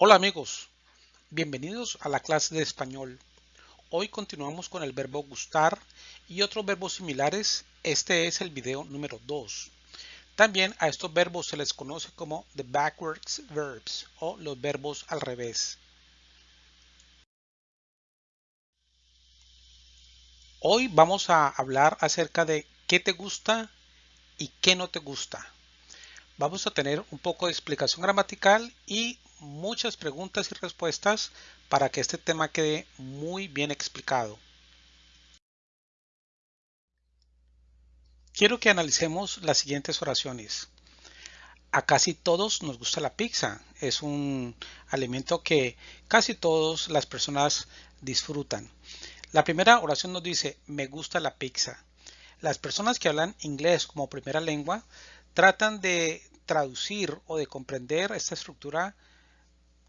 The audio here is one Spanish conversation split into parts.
Hola amigos, bienvenidos a la clase de español. Hoy continuamos con el verbo gustar y otros verbos similares. Este es el video número 2. También a estos verbos se les conoce como the backwards verbs o los verbos al revés. Hoy vamos a hablar acerca de qué te gusta y qué no te gusta. Vamos a tener un poco de explicación gramatical y muchas preguntas y respuestas para que este tema quede muy bien explicado. Quiero que analicemos las siguientes oraciones. A casi todos nos gusta la pizza. Es un alimento que casi todas las personas disfrutan. La primera oración nos dice, me gusta la pizza. Las personas que hablan inglés como primera lengua tratan de traducir o de comprender esta estructura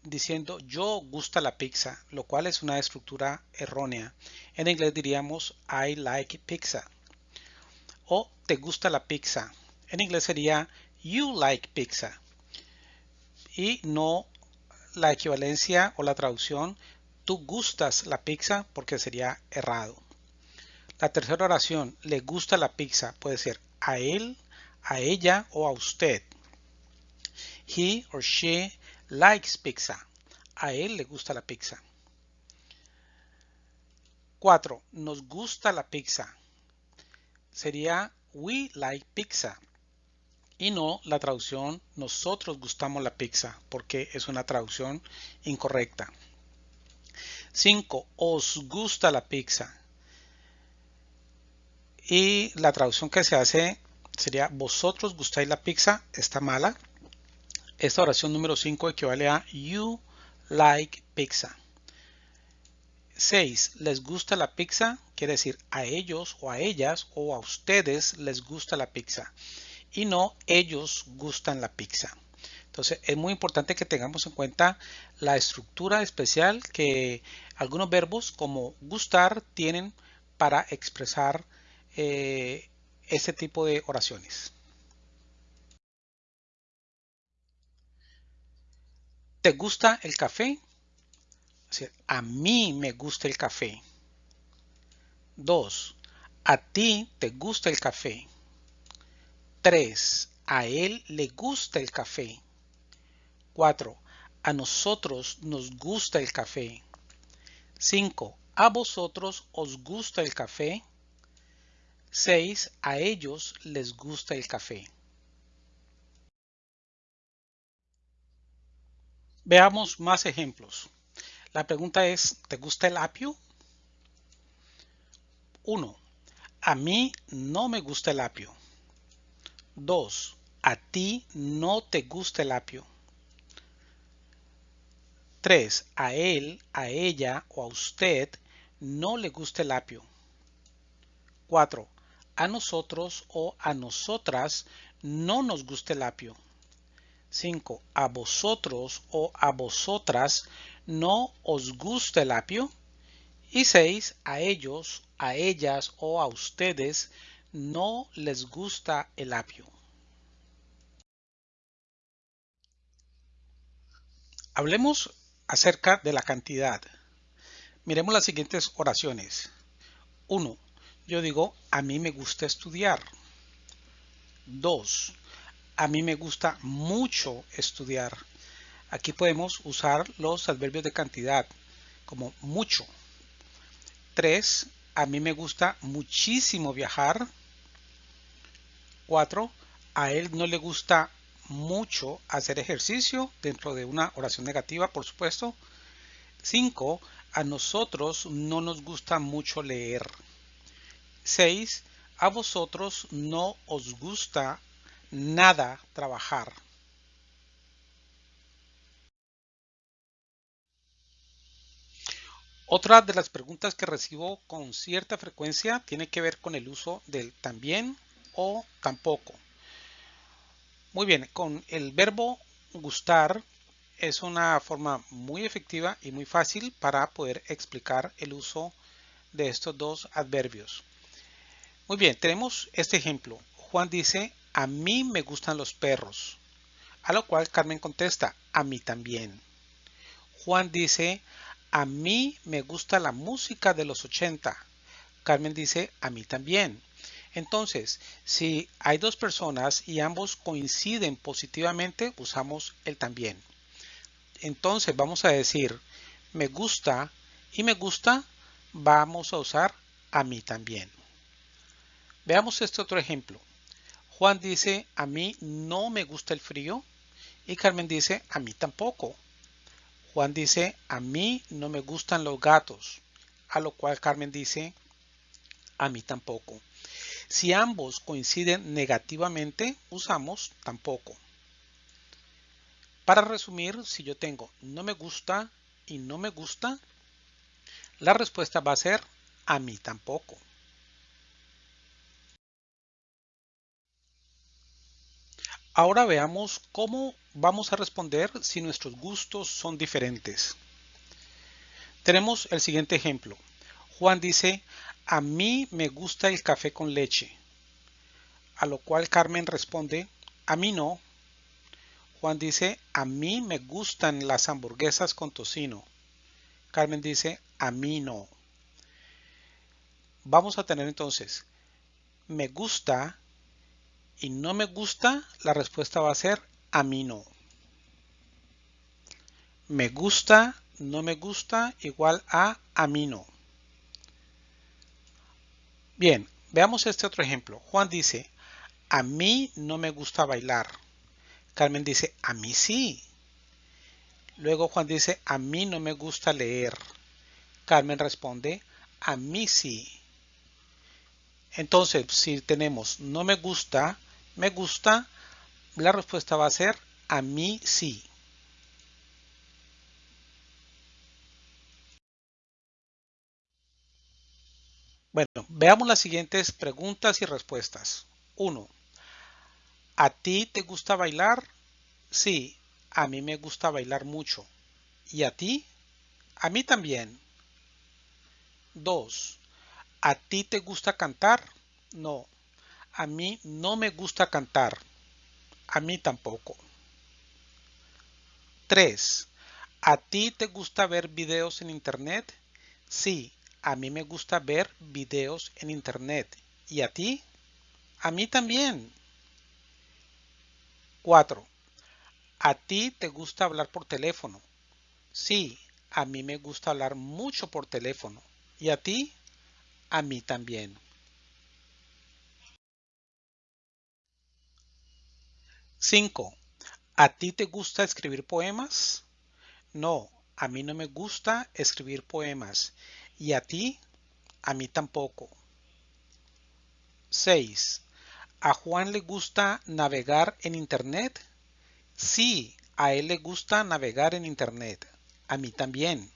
diciendo yo gusta la pizza, lo cual es una estructura errónea. En inglés diríamos I like pizza. O te gusta la pizza. En inglés sería you like pizza. Y no la equivalencia o la traducción tú gustas la pizza porque sería errado. La tercera oración, le gusta la pizza, puede ser a él, a ella o a usted. He or she likes pizza. A él le gusta la pizza. 4. Nos gusta la pizza. Sería we like pizza. Y no la traducción nosotros gustamos la pizza porque es una traducción incorrecta. 5. Os gusta la pizza. Y la traducción que se hace sería vosotros gustáis la pizza. Está mala. Esta oración número 5 equivale a you like pizza. 6. ¿Les gusta la pizza? Quiere decir a ellos o a ellas o a ustedes les gusta la pizza. Y no ellos gustan la pizza. Entonces es muy importante que tengamos en cuenta la estructura especial que algunos verbos como gustar tienen para expresar eh, este tipo de oraciones. ¿Te gusta el café? a mí me gusta el café. 2. A ti te gusta el café. 3. A él le gusta el café. 4. A nosotros nos gusta el café. 5. A vosotros os gusta el café. 6. A ellos les gusta el café. Veamos más ejemplos. La pregunta es, ¿te gusta el apio? 1. A mí no me gusta el apio. 2. A ti no te gusta el apio. 3. A él, a ella o a usted no le gusta el apio. 4. A nosotros o a nosotras no nos gusta el apio. 5. A vosotros o a vosotras no os gusta el apio. Y 6. A ellos, a ellas o a ustedes no les gusta el apio. Hablemos acerca de la cantidad. Miremos las siguientes oraciones. 1. Yo digo, a mí me gusta estudiar. 2 a mí me gusta mucho estudiar. Aquí podemos usar los adverbios de cantidad como mucho. 3. A mí me gusta muchísimo viajar. 4. A él no le gusta mucho hacer ejercicio dentro de una oración negativa, por supuesto. 5. A nosotros no nos gusta mucho leer. 6. A vosotros no os gusta nada trabajar. Otra de las preguntas que recibo con cierta frecuencia tiene que ver con el uso del también o tampoco. Muy bien, con el verbo gustar es una forma muy efectiva y muy fácil para poder explicar el uso de estos dos adverbios. Muy bien, tenemos este ejemplo. Juan dice, a mí me gustan los perros. A lo cual Carmen contesta, a mí también. Juan dice, a mí me gusta la música de los 80. Carmen dice, a mí también. Entonces, si hay dos personas y ambos coinciden positivamente, usamos el también. Entonces vamos a decir, me gusta y me gusta, vamos a usar a mí también. Veamos este otro ejemplo. Juan dice, a mí no me gusta el frío. Y Carmen dice, a mí tampoco. Juan dice, a mí no me gustan los gatos. A lo cual Carmen dice, a mí tampoco. Si ambos coinciden negativamente, usamos tampoco. Para resumir, si yo tengo no me gusta y no me gusta, la respuesta va a ser a mí tampoco. Ahora veamos cómo vamos a responder si nuestros gustos son diferentes. Tenemos el siguiente ejemplo. Juan dice, a mí me gusta el café con leche. A lo cual Carmen responde, a mí no. Juan dice, a mí me gustan las hamburguesas con tocino. Carmen dice, a mí no. Vamos a tener entonces, me gusta y no me gusta, la respuesta va a ser a mí no. Me gusta, no me gusta, igual a a mí no. Bien, veamos este otro ejemplo. Juan dice, a mí no me gusta bailar. Carmen dice, a mí sí. Luego Juan dice, a mí no me gusta leer. Carmen responde, a mí sí. Entonces, si tenemos no me gusta, me gusta, la respuesta va a ser a mí sí. Bueno, veamos las siguientes preguntas y respuestas. 1. ¿A ti te gusta bailar? Sí, a mí me gusta bailar mucho. ¿Y a ti? A mí también. 2. ¿A ti te gusta cantar? No, a mí no me gusta cantar. A mí tampoco. 3. ¿A ti te gusta ver videos en internet? Sí, a mí me gusta ver videos en internet. ¿Y a ti? A mí también. 4. ¿A ti te gusta hablar por teléfono? Sí, a mí me gusta hablar mucho por teléfono. ¿Y a ti? A mí también. 5. ¿A ti te gusta escribir poemas? No, a mí no me gusta escribir poemas. ¿Y a ti? A mí tampoco. 6. ¿A Juan le gusta navegar en Internet? Sí, a él le gusta navegar en Internet. A mí también.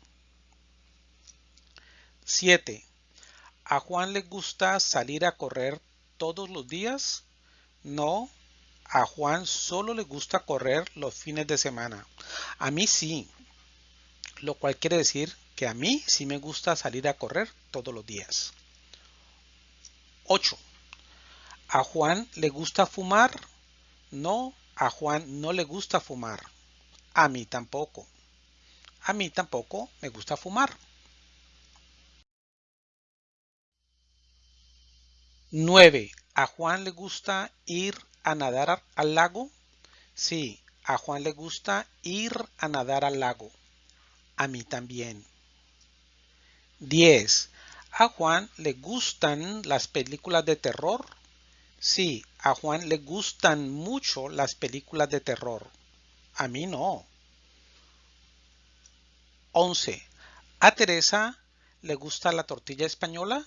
7. ¿A Juan le gusta salir a correr todos los días? No, a Juan solo le gusta correr los fines de semana. A mí sí, lo cual quiere decir que a mí sí me gusta salir a correr todos los días. 8. ¿A Juan le gusta fumar? No, a Juan no le gusta fumar. A mí tampoco. A mí tampoco me gusta fumar. 9. ¿A Juan le gusta ir a nadar al lago? Sí, a Juan le gusta ir a nadar al lago. A mí también. 10. ¿A Juan le gustan las películas de terror? Sí, a Juan le gustan mucho las películas de terror. A mí no. 11. ¿A Teresa le gusta la tortilla española?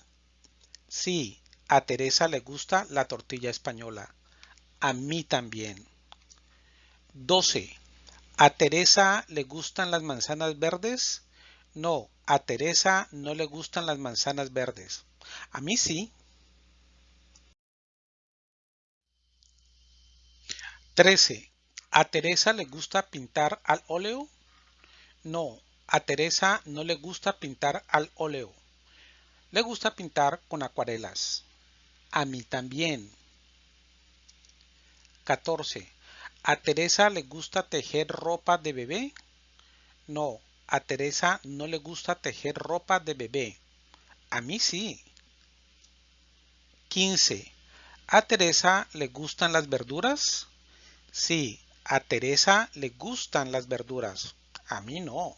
Sí, a Teresa le gusta la tortilla española. A mí también. 12. ¿A Teresa le gustan las manzanas verdes? No, a Teresa no le gustan las manzanas verdes. A mí sí. 13. ¿A Teresa le gusta pintar al óleo? No, a Teresa no le gusta pintar al óleo. Le gusta pintar con acuarelas. A mí también. 14. ¿A Teresa le gusta tejer ropa de bebé? No, a Teresa no le gusta tejer ropa de bebé. A mí sí. 15. ¿A Teresa le gustan las verduras? Sí, a Teresa le gustan las verduras. A mí no.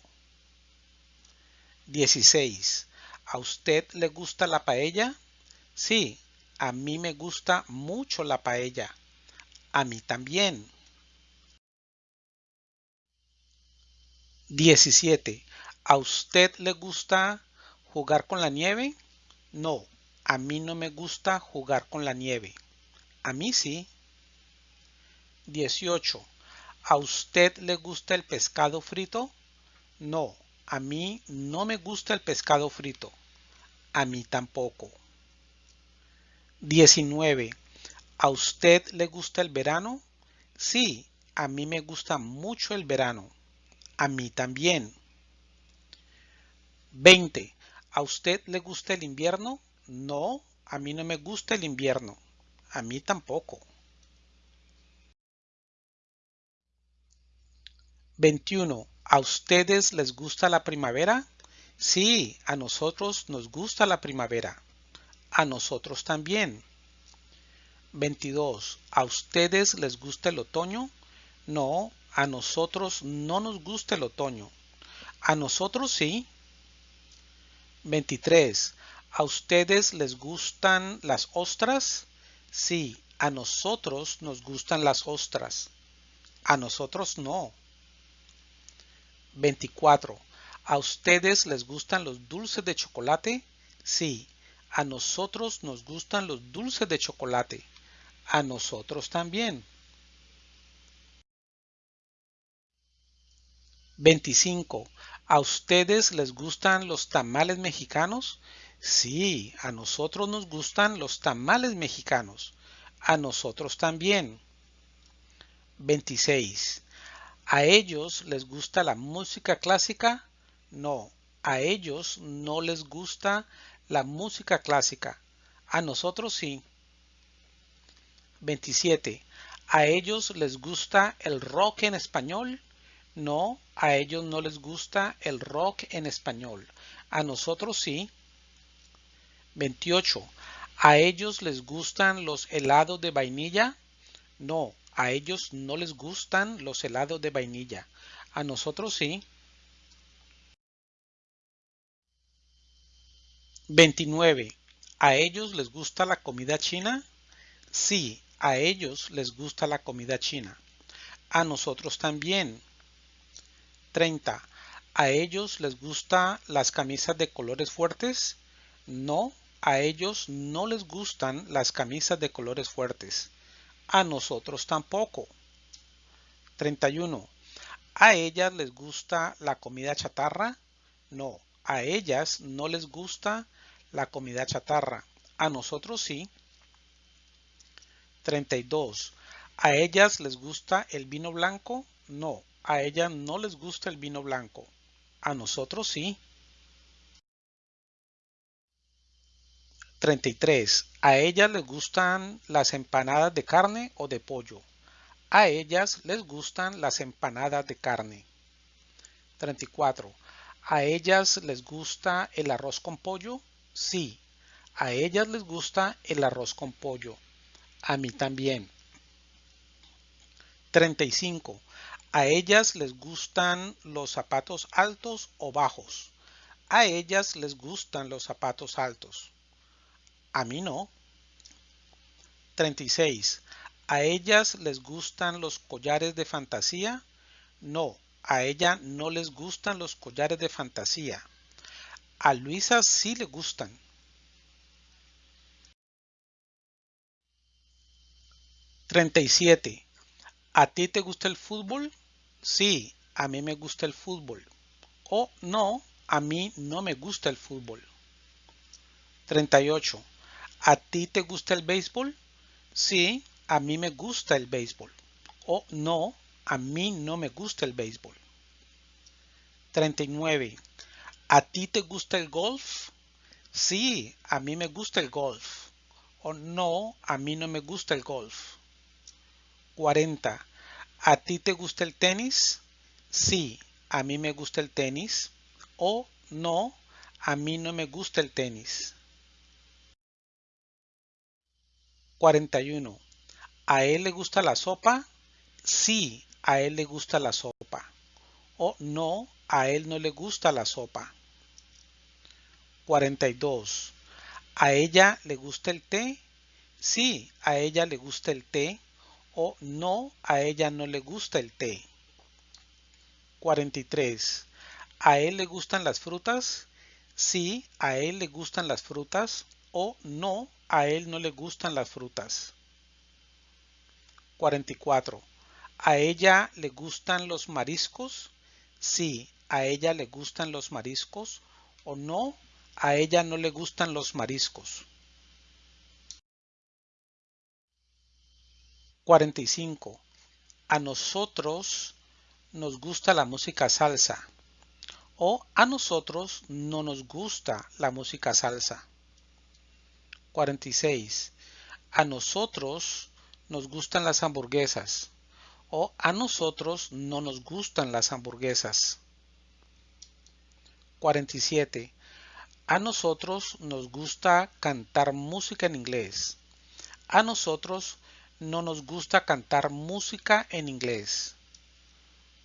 16. ¿A usted le gusta la paella? Sí, a mí me gusta mucho la paella. A mí también. 17. ¿A usted le gusta jugar con la nieve? No, a mí no me gusta jugar con la nieve. A mí sí. 18. ¿A usted le gusta el pescado frito? No, a mí no me gusta el pescado frito. A mí tampoco. 19. ¿A usted le gusta el verano? Sí, a mí me gusta mucho el verano. A mí también. 20. ¿A usted le gusta el invierno? No, a mí no me gusta el invierno. A mí tampoco. 21. ¿A ustedes les gusta la primavera? Sí, a nosotros nos gusta la primavera. A nosotros también. 22. ¿A ustedes les gusta el otoño? No, a nosotros no nos gusta el otoño. A nosotros sí. 23. ¿A ustedes les gustan las ostras? Sí, a nosotros nos gustan las ostras. A nosotros no. 24. ¿A ustedes les gustan los dulces de chocolate? Sí, a nosotros nos gustan los dulces de chocolate. A nosotros también. 25. ¿A ustedes les gustan los tamales mexicanos? Sí, a nosotros nos gustan los tamales mexicanos. A nosotros también. 26. ¿A ellos les gusta la música clásica? No, a ellos no les gusta la música clásica. A nosotros sí. 27. ¿A ellos les gusta el rock en español? No, a ellos no les gusta el rock en español. A nosotros sí. 28. ¿A ellos les gustan los helados de vainilla? No, a ellos no les gustan los helados de vainilla. A nosotros sí. 29. ¿A ellos les gusta la comida china? Sí, a ellos les gusta la comida china. A nosotros también. 30. ¿A ellos les gustan las camisas de colores fuertes? No, a ellos no les gustan las camisas de colores fuertes. A nosotros tampoco. 31. ¿A ellas les gusta la comida chatarra? No, a ellas no les gusta la comida chatarra. A nosotros sí. 32. ¿A ellas les gusta el vino blanco? No, a ella no les gusta el vino blanco. A nosotros sí. 33. ¿A ellas les gustan las empanadas de carne o de pollo? A ellas les gustan las empanadas de carne. 34. ¿A ellas les gusta el arroz con pollo? Sí. A ellas les gusta el arroz con pollo. A mí también. 35. A ellas les gustan los zapatos altos o bajos. A ellas les gustan los zapatos altos. A mí no. 36. ¿A ellas les gustan los collares de fantasía? No, a ella no les gustan los collares de fantasía. A Luisa sí le gustan. 37. ¿A ti te gusta el fútbol? Sí, a mí me gusta el fútbol. O no, a mí no me gusta el fútbol. 38. ¿A ti te gusta el béisbol? Sí, a mí me gusta el béisbol. O no, a mí no me gusta el béisbol. 39. ¿A ti te gusta el golf? Sí, a mí me gusta el golf. O no, a mí no me gusta el golf. 40. ¿A ti te gusta el tenis? Sí, a mí me gusta el tenis o no, a mí no me gusta el tenis. 41. ¿A él le gusta la sopa? Sí, a él le gusta la sopa. O no, a él no le gusta la sopa. 42. ¿A ella le gusta el té? Sí, a ella le gusta el té. O no, a ella no le gusta el té. 43. ¿A él le gustan las frutas? Sí, a él le gustan las frutas. O no, a él no le gustan las frutas. 44. ¿A ella le gustan los mariscos? Sí, a ella le gustan los mariscos. O no, a ella no le gustan los mariscos. 45. A nosotros nos gusta la música salsa. O a nosotros no nos gusta la música salsa. 46. A nosotros nos gustan las hamburguesas. O a nosotros no nos gustan las hamburguesas. 47. A nosotros nos gusta cantar música en inglés. A nosotros no nos gusta cantar música en inglés.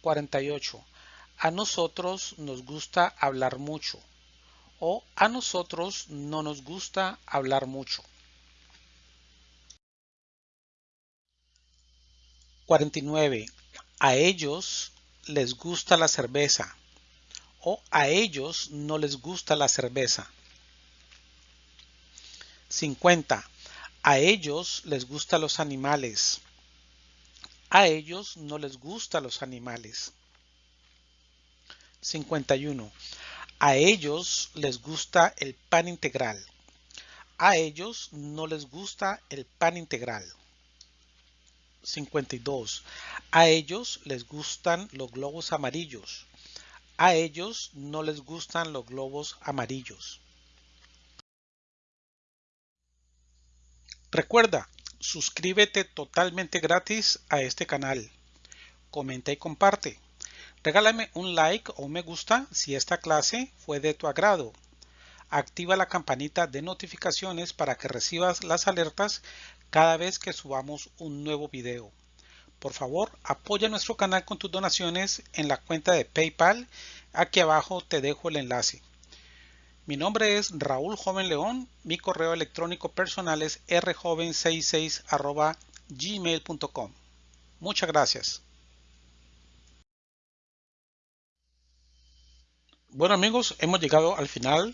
48. A nosotros nos gusta hablar mucho. O a nosotros no nos gusta hablar mucho. 49. A ellos les gusta la cerveza o a ellos no les gusta la cerveza. 50. A ellos les gustan los animales. A ellos no les gustan los animales. 51. A ellos les gusta el pan integral. A ellos no les gusta el pan integral. 52. A ellos les gustan los globos amarillos. A ellos no les gustan los globos amarillos. Recuerda, suscríbete totalmente gratis a este canal. Comenta y comparte. Regálame un like o me gusta si esta clase fue de tu agrado. Activa la campanita de notificaciones para que recibas las alertas cada vez que subamos un nuevo video. Por favor, apoya nuestro canal con tus donaciones en la cuenta de PayPal. Aquí abajo te dejo el enlace. Mi nombre es Raúl Joven León. Mi correo electrónico personal es rjoven66 gmail.com. Muchas gracias. Bueno amigos, hemos llegado al final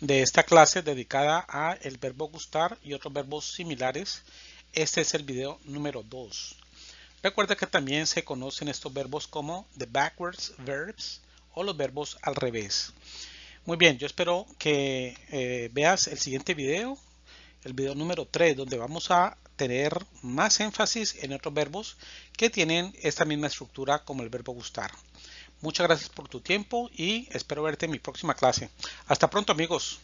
de esta clase dedicada a el verbo gustar y otros verbos similares. Este es el video número 2. Recuerda que también se conocen estos verbos como the backwards verbs o los verbos al revés. Muy bien, yo espero que eh, veas el siguiente video, el video número 3, donde vamos a tener más énfasis en otros verbos que tienen esta misma estructura como el verbo gustar. Muchas gracias por tu tiempo y espero verte en mi próxima clase. Hasta pronto amigos.